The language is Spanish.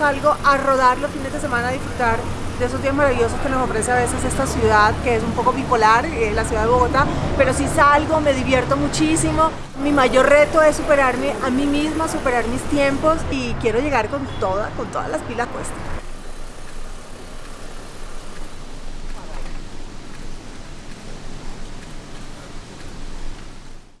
salgo a rodar los fines de semana, a disfrutar de esos días maravillosos que nos ofrece a veces esta ciudad, que es un poco bipolar, eh, la ciudad de Bogotá, pero si salgo, me divierto muchísimo. Mi mayor reto es superarme a mí misma, superar mis tiempos y quiero llegar con, toda, con todas las pilas puestas.